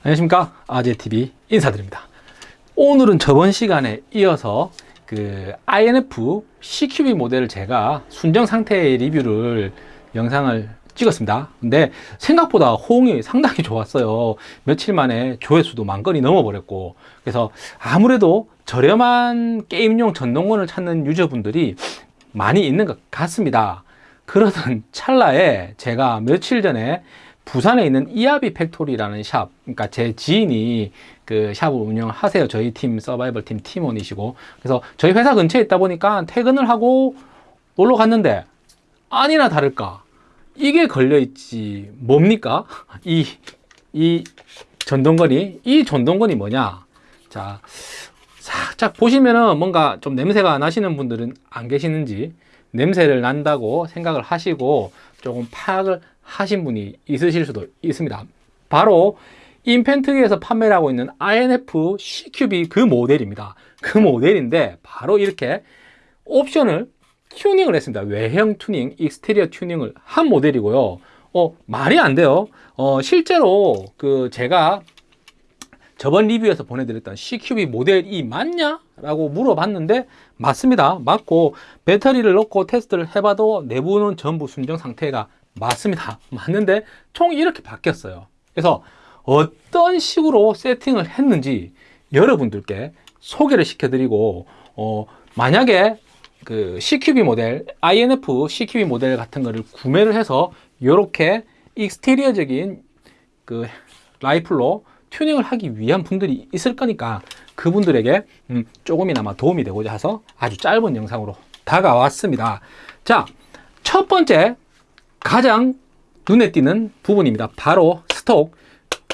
안녕하십니까? 아재TV 인사드립니다. 오늘은 저번 시간에 이어서 그 INF CQB 모델을 제가 순정 상태의 리뷰를 영상을 찍었습니다. 근데 생각보다 호응이 상당히 좋았어요. 며칠 만에 조회수도 만 건이 넘어 버렸고. 그래서 아무래도 저렴한 게임용 전동권을 찾는 유저분들이 많이 있는 것 같습니다. 그러던 찰나에 제가 며칠 전에 부산에 있는 이아비 팩토리라는 샵, 그러니까 제 지인이 그 샵을 운영하세요. 저희 팀 서바이벌 팀 팀원이시고. 그래서 저희 회사 근처에 있다 보니까 퇴근을 하고 놀러 갔는데 아니나 다를까 이게 걸려 있지 뭡니까? 이 이 전동건이 이 전동건이 뭐냐? 자 살짝 보시면은 뭔가 좀 냄새가 나시는 분들은 안 계시는지 냄새를 난다고 생각을 하시고 조금 파악을 하신 분이 있으실 수도 있습니다. 바로 인펜트리에서 판매를 하고 있는 INF CQB 그 모델입니다. 그 모델인데 바로 이렇게 옵션을 튜닝을 했습니다. 외형 튜닝, exterior 튜닝을 한 모델이고요. 어, 말이 안 돼요. 어, 실제로 그 제가 저번 리뷰에서 보내드렸던 CQB 모델이 맞냐? 라고 물어봤는데 맞습니다. 맞고 배터리를 넣고 테스트를 해봐도 내부는 전부 순정 상태가 맞습니다. 맞는데 총이 이렇게 바뀌었어요. 그래서 어떤 식으로 세팅을 했는지 여러분들께 소개를 시켜드리고 어, 만약에 그 CQB 모델, INF CQB 모델 같은 거를 구매를 해서 이렇게 익스테리어적인 그 라이플로 튜닝을 하기 위한 분들이 있을 거니까 그분들에게 음, 조금이나마 도움이 되고자 해서 아주 짧은 영상으로 다가왔습니다. 자, 첫 번째 가장 눈에 띄는 부분입니다. 바로 스톡.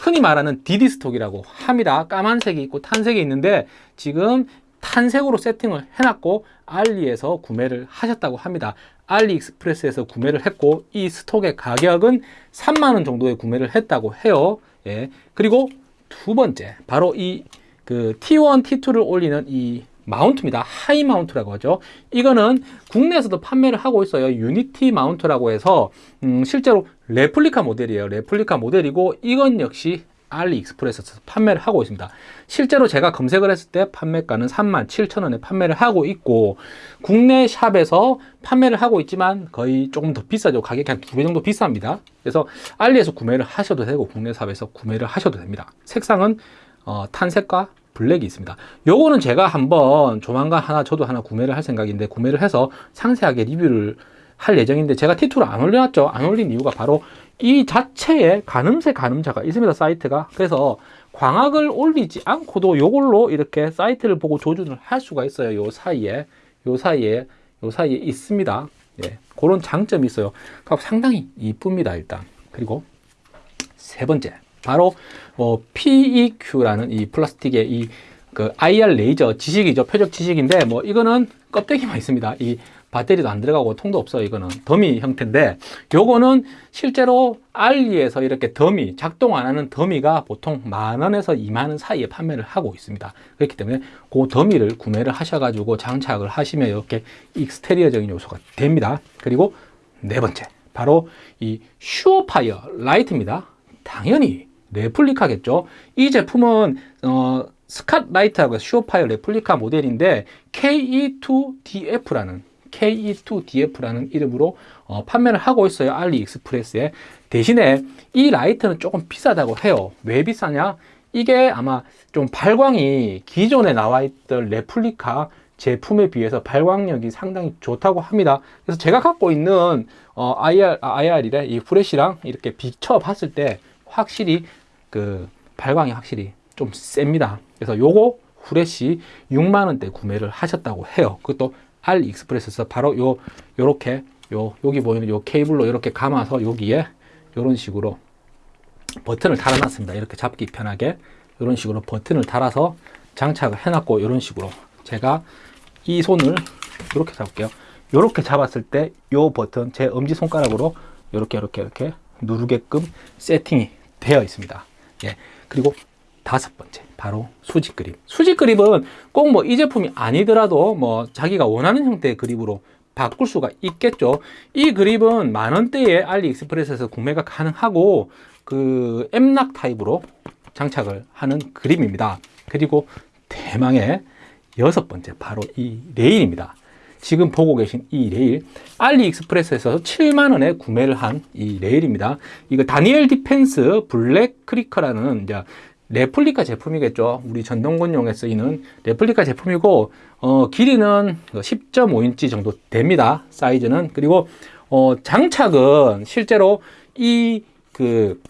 흔히 말하는 DD 스톡이라고 합니다. 까만색이 있고 탄색이 있는데 지금 탄색으로 세팅을 해놨고 알리에서 구매를 하셨다고 합니다. 알리익스프레스에서 구매를 했고 이 스톡의 가격은 3만원 정도에 구매를 했다고 해요. 예. 그리고 두 번째 바로 이 그 T1, T2를 올리는 이 mount입니다. high mount라고 하죠. 이거는 국내에서도 판매를 하고 있어요. Unity mount라고 해서 음, 실제로 레플리카 모델이에요. 레플리카 모델이고 이건 역시 알리익스프레스에서 판매를 하고 있습니다. 실제로 제가 검색을 했을 때 판매가는 37,000원에 판매를 하고 있고 국내 샵에서 판매를 하고 있지만 거의 조금 더 비싸죠. 가격이 한 두 배 정도 비쌉니다. 그래서 알리에서 구매를 하셔도 되고 국내 샵에서 구매를 하셔도 됩니다. 색상은 어, 탄색과 블랙이 있습니다. 요거는 제가 한번 조만간 하나 저도 하나 구매를 할 생각인데 구매를 해서 상세하게 리뷰를 할 예정인데 제가 T2를 안 올려놨죠. 안 올린 이유가 바로 이 자체에 가늠새 가늠자가 있습니다. 사이트가. 그래서 광학을 올리지 않고도 요걸로 이렇게 사이트를 보고 조준을 할 수가 있어요. 요 사이에 요 사이에 요 사이에 있습니다. 예, 그런 장점이 있어요. 상당히 이쁩니다. 일단 그리고 세 번째 바로 뭐 PEQ라는 이 플라스틱의 이 그 IR 레이저 지시기죠. 표적 지시기인데 뭐 이거는 껍데기만 있습니다. 이 배터리도 안 들어가고 통도 없어요. 이거는 더미 형태인데 요거는 실제로 알리에서 이렇게 더미 작동 안 하는 dummy가 보통 만 원에서 2만 원 사이에 판매를 하고 있습니다. 그렇기 때문에 그 dummy를 구매를 하셔가지고 장착을 하시면 이렇게 exterior적인 요소가 됩니다. 그리고 네 번째 바로 이 SureFire 라이트입니다. 당연히 replica겠죠. 이 제품은 어, Scout Light하고 SureFire replica 모델인데 KE2DF라는 KE2DF라는 이름으로 어, 판매를 하고 있어요. 알리익스프레스에. 대신에 이 라이트는 조금 비싸다고 해요. 왜 비싸냐? 이게 아마 좀 발광이 기존에 나와 있던 레플리카 제품에 비해서 발광력이 상당히 좋다고 합니다. 그래서 제가 갖고 있는 어, IR, 아, IR이래 이 프레시랑 이렇게 비춰 봤을 때 확실히 그 발광이 확실히 좀 셉니다. 그래서 요거 후레쉬 6만 원대 구매를 하셨다고 해요. 그것도 알리익스프레스에서 바로 요 요렇게 요 여기 보이는 요 케이블로 이렇게 감아서 여기에 이런 식으로 버튼을 달아놨습니다. 이렇게 잡기 편하게 이런 식으로 버튼을 달아서 장착을 해놨고 이런 식으로 제가 이 손을 이렇게 잡을게요. 이렇게 잡았을 때 이 버튼 제 엄지 손가락으로 이렇게 이렇게 이렇게 누르게끔 세팅이 되어 있습니다. 예. 그리고 다섯 번째 바로 수직 그립. 수직 그립은 꼭 뭐 이 제품이 아니더라도 뭐 자기가 원하는 형태의 그립으로 바꿀 수가 있겠죠. 이 그립은 만 원대에 알리익스프레스에서 구매가 가능하고 그 M-LOK 타입으로 장착을 하는 그립입니다. 그리고 대망의 여섯 번째 바로 이 레일입니다. 지금 보고 계신 이 레일 알리익스프레스에서 7만 원에 구매를 한 이 레일입니다. 이거 Daniel Defense 블랙 크리커라는 이제 레플리카 제품이겠죠. 우리 전동권용에 쓰이는 레플리카 제품이고 어, 길이는 10.5인치 정도 됩니다. 사이즈는 그리고 어, 장착은 실제로 이그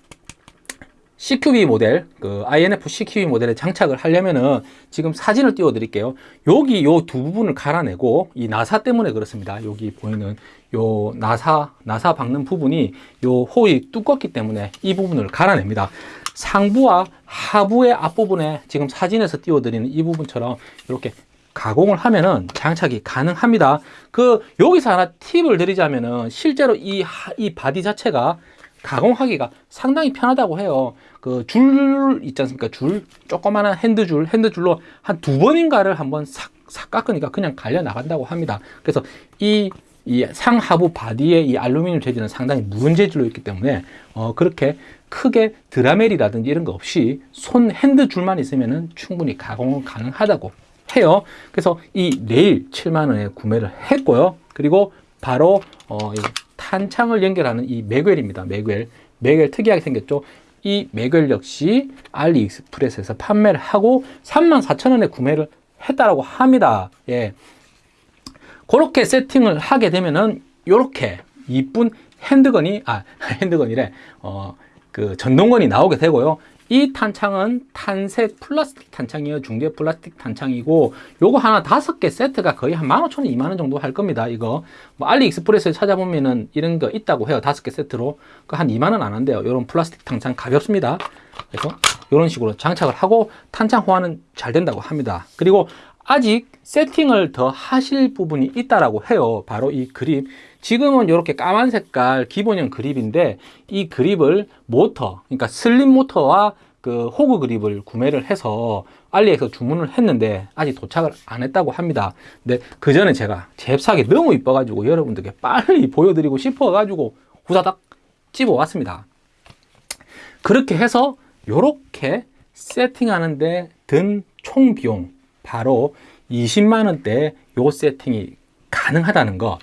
CQB 모델, 그 INF CQB 모델에 장착을 하려면은 지금 사진을 띄워 드릴게요. 여기 요 두 부분을 갈아내고 이 나사 때문에 그렇습니다. 여기 보이는 요 나사, 나사 박는 부분이 요 호이 두껍기 때문에 이 부분을 갈아냅니다. 상부와 하부의 앞부분에 지금 사진에서 띄워 드리는 이 부분처럼 이렇게 가공을 하면은 장착이 가능합니다. 그 여기서 하나 팁을 드리자면은 실제로 이, 이 body 자체가 가공하기가 상당히 편하다고 해요. 그 줄 있지 않습니까? 줄, 조그마한 hand줄, hand줄로 한 두 번인가를 한번 싹, 싹 깎으니까 그냥 갈려 나간다고 합니다. 그래서 이, 이 상하부 body의 이 알루미늄 재질은 상당히 무른 재질로 있기 때문에 어, 그렇게 크게 Dremel이라든지 이런 거 없이 손 hand줄만 있으면 충분히 가공은 가능하다고 해요. 그래서 이 레일 7만원에 구매를 했고요. 그리고 바로 어, 이 탄창을 연결하는 이 매겔입니다. 매겔. 매겔 특이하게 생겼죠. 이 매겔 역시 알리익스프레스에서 판매를 하고 34,000원에 구매를 했다라고 합니다. 예. 그렇게 세팅을 하게 되면은 요렇게 이쁜 핸드건이 아 핸드건이래 어 그 전동건이 나오게 되고요. 이 탄창은 탄색 플라스틱 탄창이에요. 중재 플라스틱 탄창이고 요거 하나 다섯 개 세트가 거의 한 15,000원, 2만원 정도 할 겁니다. 이거 뭐 알리익스프레스에 찾아보면은 이런 거 있다고 해요. 다섯 개 세트로 그한 2만원 안 한대요. 요런 플라스틱 탄창 가볍습니다. 그래서 이런 식으로 장착을 하고 탄창 호환은 잘 된다고 합니다. 그리고 아직 세팅을 더 하실 부분이 있다라고 해요. 바로 이 그립. 지금은 이렇게 까만 색깔 기본형 그립인데 이 그립을 모터, 그러니까 슬림 모터와 그 호그 그립을 구매를 해서 알리에서 주문을 했는데 아직 도착을 안 했다고 합니다. 근데 그 전에 제가 잽싸게 너무 이뻐 가지고 여러분들께 빨리 보여드리고 싶어 가지고 후다닥 집어 왔습니다. 그렇게 해서 이렇게 세팅하는데 든 총 비용 바로 20만 원대 요 세팅이 가능하다는 거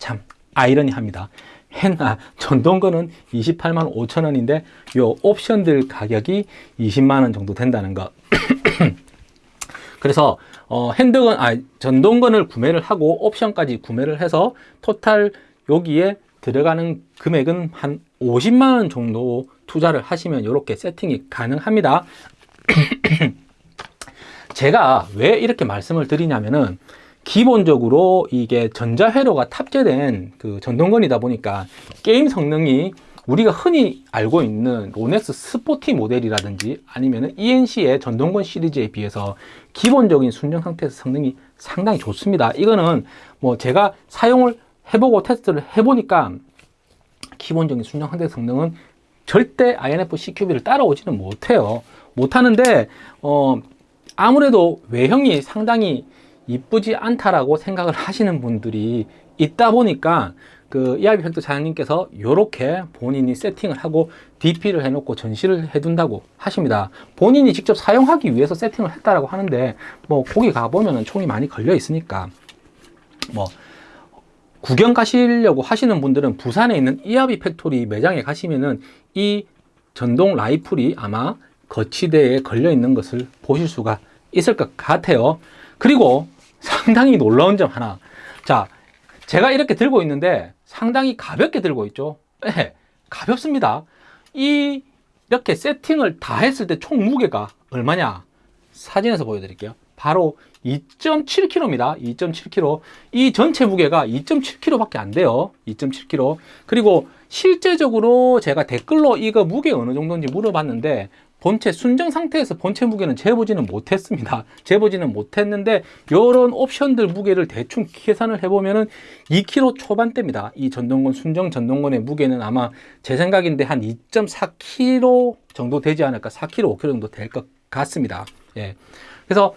참 아이러니합니다. hen나 전동거는 28만 5천 원인데 요 옵션들 가격이 20만 원 정도 된다는 거. 그래서 어, 핸드건 아 전동건을 구매를 하고 옵션까지 구매를 해서 토탈 여기에 들어가는 금액은 한 50만 원 정도 투자를 하시면 이렇게 세팅이 가능합니다. 제가 왜 이렇게 말씀을 드리냐면은 기본적으로 이게 전자회로가 탑재된 그 전동건이다 보니까 게임 성능이 우리가 흔히 알고 있는 로넥스 스포티 모델이라든지 아니면 ENC의 전동건 시리즈에 비해서 기본적인 순정 상태에서 성능이 상당히 좋습니다. 이거는 뭐 제가 사용을 해보고 테스트를 해보니까 기본적인 순정 상태 성능은 절대 INF CQB를 따라오지는 못해요. 못하는데 어 아무래도 외형이 상당히 이쁘지 않다라고 생각을 하시는 분들이 있다 보니까 그 이하비 팩토리 사장님께서 이렇게 본인이 세팅을 하고 DP를 해놓고 전시를 해둔다고 하십니다. 본인이 직접 사용하기 위해서 세팅을 했다라고 하는데 뭐 거기 가보면은 총이 많이 걸려 있으니까 뭐 구경 가시려고 하시는 분들은 부산에 있는 이하비 팩토리 매장에 가시면은 이 전동 라이플이 아마 거치대에 걸려 있는 것을 보실 수가 있을 것 같아요. 그리고 상당히 놀라운 점 하나. 자, 제가 이렇게 들고 있는데 상당히 가볍게 들고 있죠. 네, 가볍습니다. 이 이렇게 세팅을 다 했을 때 총 무게가 얼마냐? 사진에서 보여드릴게요. 바로 2.7kg입니다. 2.7kg. 이 전체 무게가 2.7kg밖에 안 돼요. 2.7kg. 그리고 실제적으로 제가 댓글로 이거 무게 어느 정도인지 물어봤는데 본체 순정 상태에서 본체 무게는 재보지는 못했습니다. 재보지는 못했는데 이런 옵션들 무게를 대충 계산을 해보면은 2kg 초반대입니다. 이 전동건 순정 전동건의 무게는 아마 제 생각인데 한 2.4kg 정도 되지 않을까 4kg 5kg 정도 될 것 같습니다. 예. 그래서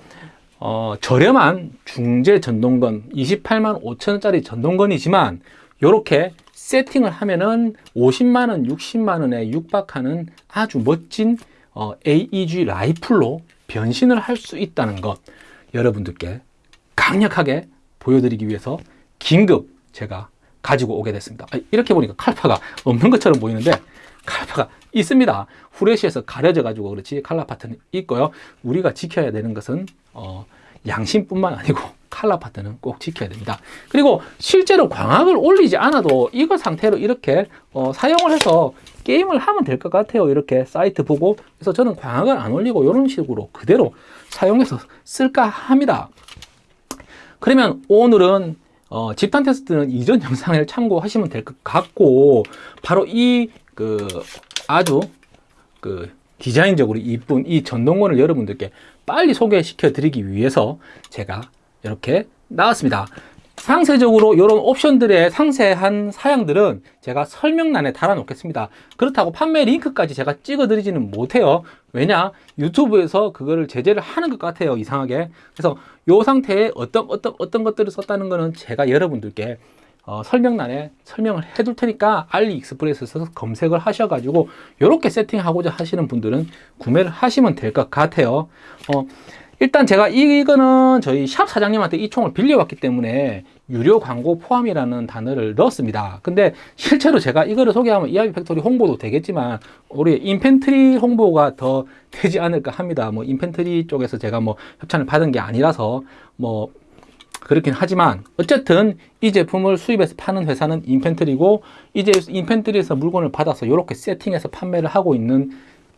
어, 저렴한 중재 전동건 28만 5천원짜리 전동건이지만 이렇게 세팅을 하면은 50만원, 60만원에 육박하는 아주 멋진 어, AEG 라이플로 변신을 할 수 있다는 것 여러분들께 강력하게 보여드리기 위해서 긴급 제가 가지고 오게 됐습니다. 아, 이렇게 보니까 칼파가 없는 것처럼 보이는데 칼파가 있습니다. 후레쉬에서 가려져 가지고 그렇지 칼라 파트는 있고요. 우리가 지켜야 되는 것은 어, 양심뿐만 아니고 칼라 파트는 꼭 지켜야 됩니다. 그리고 실제로 광학을 올리지 않아도 이거 상태로 이렇게 어, 사용을 해서 게임을 하면 될 것 같아요. 이렇게 사이트 보고 그래서 저는 광학을 안 올리고 이런 식으로 그대로 사용해서 쓸까 합니다. 그러면 오늘은 어, 집단 테스트는 이전 영상을 참고하시면 될 것 같고 바로 이 그 아주 그 디자인적으로 이쁜 이 전동건을 여러분들께 빨리 소개시켜 드리기 위해서 제가 이렇게 나왔습니다. 상세적으로 이런 옵션들의 상세한 사양들은 제가 설명란에 달아 놓겠습니다. 그렇다고 판매 링크까지 제가 찍어 드리지는 못해요. 왜냐? 유튜브에서 그거를 제재를 하는 것 같아요. 이상하게. 그래서 이 상태에 어떤 어떤 어떤 것들을 썼다는 거는 제가 여러분들께 어, 설명란에 설명을 해 둘 테니까 알리익스프레스에서 검색을 하셔 가지고 이렇게 세팅하고자 하시는 분들은 구매를 하시면 될 것 같아요. 어, 일단 제가 이거는 저희 샵 사장님한테 이 총을 빌려왔기 때문에 유료 광고 포함이라는 단어를 넣었습니다. 근데 실제로 제가 이거를 소개하면 이하비 팩토리 홍보도 되겠지만 우리 Infantry 홍보가 더 되지 않을까 합니다. 뭐 Infantry 쪽에서 제가 뭐 협찬을 받은 게 아니라서 뭐 그렇긴 하지만 어쨌든 이 제품을 수입해서 파는 회사는 Infantry고 이제 Infantry에서 물건을 받아서 이렇게 세팅해서 판매를 하고 있는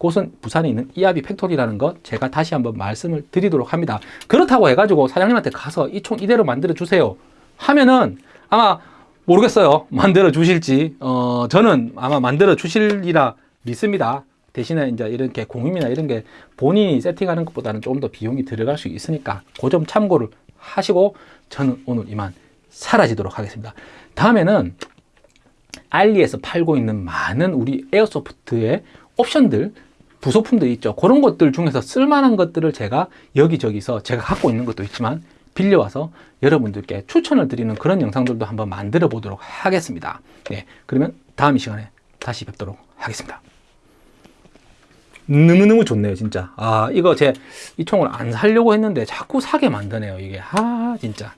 곳은 부산에 있는 이하비 팩토리라는 것 제가 다시 한번 말씀을 드리도록 합니다. 그렇다고 해가지고 사장님한테 가서 이 총 이대로 만들어 주세요 하면은 아마 모르겠어요. 만들어 주실지 어 저는 아마 만들어 주시리라 믿습니다. 대신에 이제 이렇게 공임이나 이런 게 본인이 세팅하는 것보다는 조금 더 비용이 들어갈 수 있으니까 그 점 참고를 하시고 저는 오늘 이만 사라지도록 하겠습니다. 다음에는 알리에서 팔고 있는 많은 우리 에어소프트의 옵션들 부속품들이 있죠. 그런 것들 중에서 쓸만한 것들을 제가 여기저기서 제가 갖고 있는 것도 있지만 빌려와서 여러분들께 추천을 드리는 그런 영상들도 한번 만들어 보도록 하겠습니다. 네, 그러면 다음 이 시간에 다시 뵙도록 하겠습니다. 너무너무 좋네요, 진짜. 아, 이거 제 이 총을 안 살려고 했는데 자꾸 사게 만드네요, 이게. 아, 진짜.